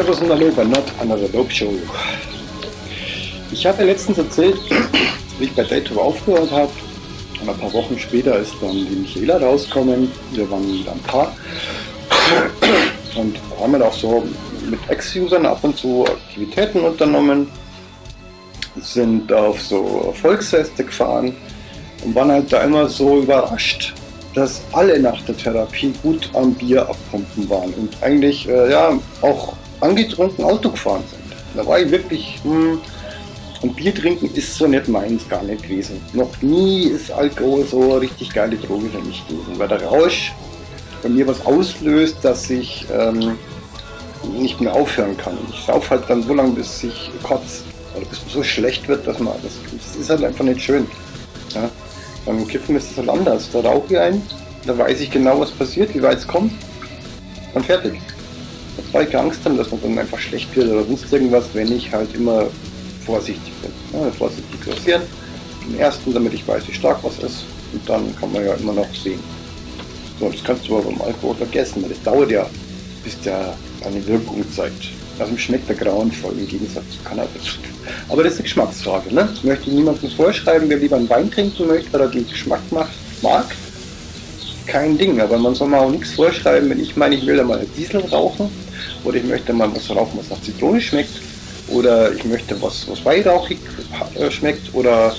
Servus und Hallo bei Not Another Dope Show. Ich habe ja letztens erzählt, wie ich bei Daytop aufgehört habe. Und ein paar Wochen später ist dann die Michaela rausgekommen. Wir waren wieder ein Paar. Und haben dann auch so mit Ex-Usern ab und zu Aktivitäten unternommen. Sind auf so Volksfeste gefahren und waren halt da immer so überrascht, dass alle nach der Therapie gut am Bier abpumpen waren und eigentlich äh, ja auch angetrunken Auto gefahren sind. Da war ich wirklich, hm, und Bier trinken ist so nicht meins gar nicht gewesen. Noch nie ist Alkohol so eine richtig geile Droge für mich gewesen, weil der Rausch bei mir was auslöst, dass ich ähm, nicht mehr aufhören kann. Ich sauf halt dann so lange, bis ich kotze oder bis es so schlecht wird, dass man das, das ist halt einfach nicht schön. Ja? Beim Kiffen ist es halt anders. Da rauche ich ein, da weiß ich genau, was passiert, wie weit es kommt und fertig. Da brauche ich Angst haben, dass man dann einfach schlecht wird oder sonst irgendwas, wenn ich halt immer vorsichtig bin. Ja, vorsichtig dosieren. Den ersten, damit ich weiß, wie stark was ist. Und dann kann man ja immer noch sehen. So, das kannst du aber beim Alkohol vergessen, weil das dauert ja, bis der eine Wirkung zeigt. Also schmeckt der grauenvoll im Gegensatz zu Cannabis. Aber das ist eine Geschmacksfrage. Ne? Ich möchte niemandem vorschreiben, wer lieber einen Wein trinken möchte, weil er den Geschmack macht, mag. Kein Ding, aber man soll mir auch nichts vorschreiben, wenn ich meine, ich will da mal Diesel rauchen oder ich möchte mal was rauchen, was nach Zitrone schmeckt oder ich möchte was, was weihrauchig äh, schmeckt oder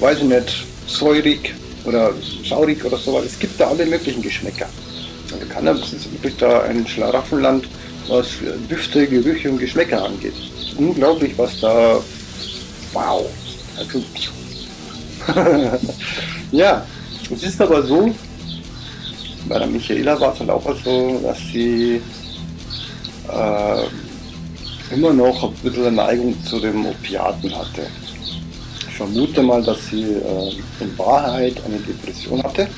weiß ich nicht, säurig oder schaurig oder so. Es gibt da alle möglichen Geschmäcker. Also Cannabis ist wirklich da ein Schlaraffenland, was Düfte, Gerüche und Geschmäcker angeht. Unglaublich, was da. Wow! Also. ja, es ist aber so, bei der Michaela war es halt auch so, dass sie äh, immer noch ein bisschen eine Neigung zu den Opiaten hatte. Ich vermute mal, dass sie äh, in Wahrheit eine Depression hatte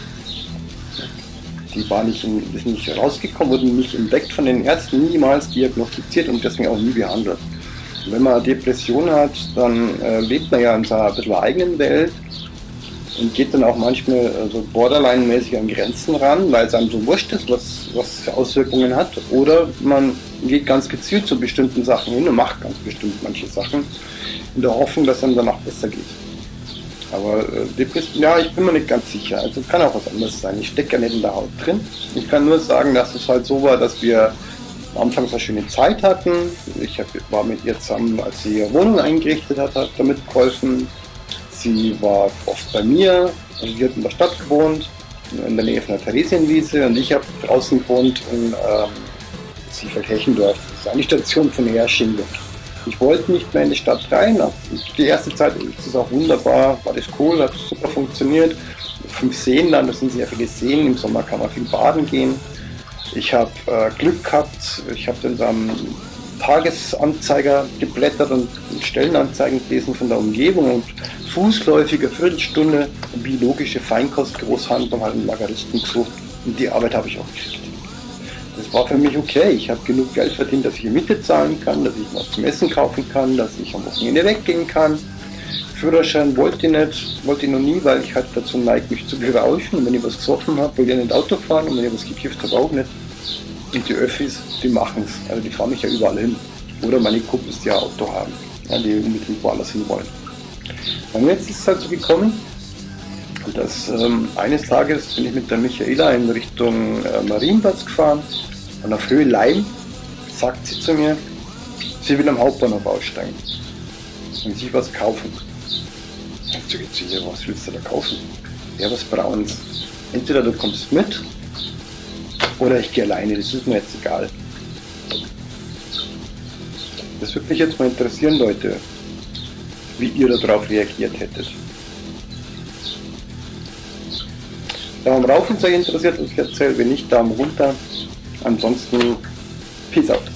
die war nicht, in, ist nicht rausgekommen, wurde nicht entdeckt von den Ärzten, niemals diagnostiziert und deswegen auch nie behandelt. Wenn man Depression hat, dann äh, lebt man ja in seiner ein bisschen eigenen Welt und geht dann auch manchmal so borderline-mäßig an Grenzen ran, weil es einem so wurscht ist, was, was für Auswirkungen hat. Oder man geht ganz gezielt zu bestimmten Sachen hin und macht ganz bestimmt manche Sachen in der Hoffnung, dass es einem danach besser geht. Aber äh, Depression, ja, ich bin mir nicht ganz sicher. Also kann auch was anderes sein. Ich stecke ja nicht in der Haut drin. Ich kann nur sagen, dass es halt so war, dass wir am Anfang eine schöne Zeit hatten. Ich hab, war mit ihr zusammen, als sie ihre Wohnung eingerichtet hat, hat damit geholfen. Sie war oft bei mir. Also sie hat in der Stadt gewohnt, in der Nähe von der Theresienwiese. Und ich habe draußen gewohnt in ähm, Siefeldhechendorf. Das ist eine Station von Hersching. Ich wollte nicht mehr in die Stadt rein. Die erste Zeit ist es auch wunderbar, war das cool, hat super funktioniert. Fünf Seen dann, das sind sehr viele Seen. Im Sommer kann man viel baden gehen. Ich habe äh, Glück gehabt, ich habe dann am Tagesanzeiger geblättert und Stellenanzeigen gelesen von der Umgebung und fußläufige Viertelstunde biologische Feinkost Großhandlung hat einen Lageristen gesucht und die Arbeit habe ich auch gekriegt. Das war für mich okay. Ich habe genug Geld verdient, dass ich Miete zahlen kann, dass ich was zum Essen kaufen kann, dass ich am Wochenende weggehen kann. Führerschein wollte ich nicht, wollte ich noch nie, weil ich halt dazu neige, mich zu berauschen. Und wenn ich was gesoffen habe, will ich nicht Auto fahren und wenn ich was gekifft habe, auch nicht. Und die Öffis, die machen es. Also die fahren mich ja überall hin. Oder meine Kumpels, die ja Auto haben, ja, die unbedingt woanders hin wollen. Und jetzt ist es halt so gekommen, dass ähm, eines Tages bin ich mit der Michaela in Richtung äh, Marienplatz gefahren und auf Höhe Leim sagt sie zu mir, sie will am Hauptbahnhof aussteigen und sich was kaufen. Ich sage zu ihr, was willst du da kaufen? Ja, was Brauns. Entweder du kommst mit oder ich gehe alleine, das ist mir jetzt egal. Das würde mich jetzt mal interessieren, Leute, wie ihr darauf reagiert hättet. Daumen rauf, wenn es interessiert, was ich erzähle. Wenn nicht, Daumen runter. Ansonsten, Peace out.